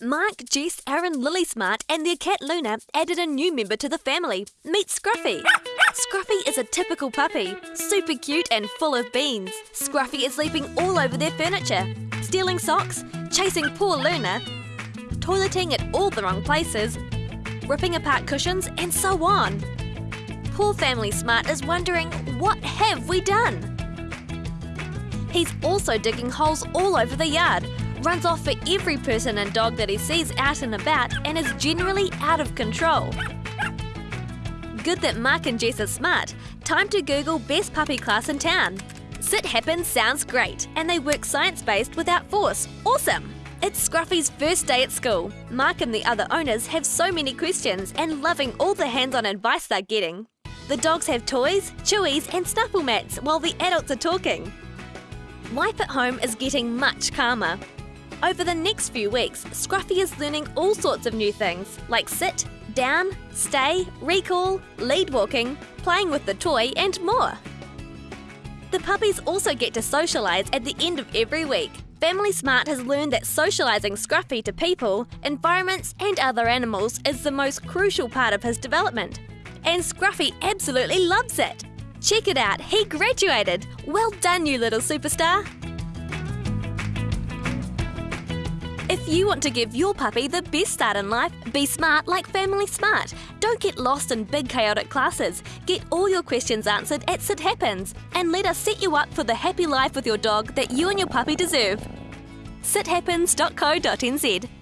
Mark, Jess, Aaron, Lily Smart, and their cat Luna added a new member to the family. Meet Scruffy. Scruffy is a typical puppy, super cute and full of beans. Scruffy is leaping all over their furniture, stealing socks, chasing poor Luna, toileting at all the wrong places, ripping apart cushions, and so on. Poor Family Smart is wondering, what have we done? He's also digging holes all over the yard, runs off for every person and dog that he sees out and about, and is generally out of control. Good that Mark and Jess are smart. Time to Google best puppy class in town. Sit Happens sounds great, and they work science based without force. Awesome! It's Scruffy's first day at school. Mark and the other owners have so many questions and loving all the hands on advice they're getting. The dogs have toys, chewies, and snuffle mats while the adults are talking. Life at home is getting much calmer. Over the next few weeks, Scruffy is learning all sorts of new things like sit, down, stay, recall, lead walking, playing with the toy, and more. The puppies also get to socialise at the end of every week. Family Smart has learned that socialising Scruffy to people, environments, and other animals is the most crucial part of his development. And Scruffy absolutely loves it. Check it out, he graduated! Well done, you little superstar! If you want to give your puppy the best start in life, be smart like Family Smart. Don't get lost in big chaotic classes. Get all your questions answered at Sit Happens and let us set you up for the happy life with your dog that you and your puppy deserve. sithappens.co.nz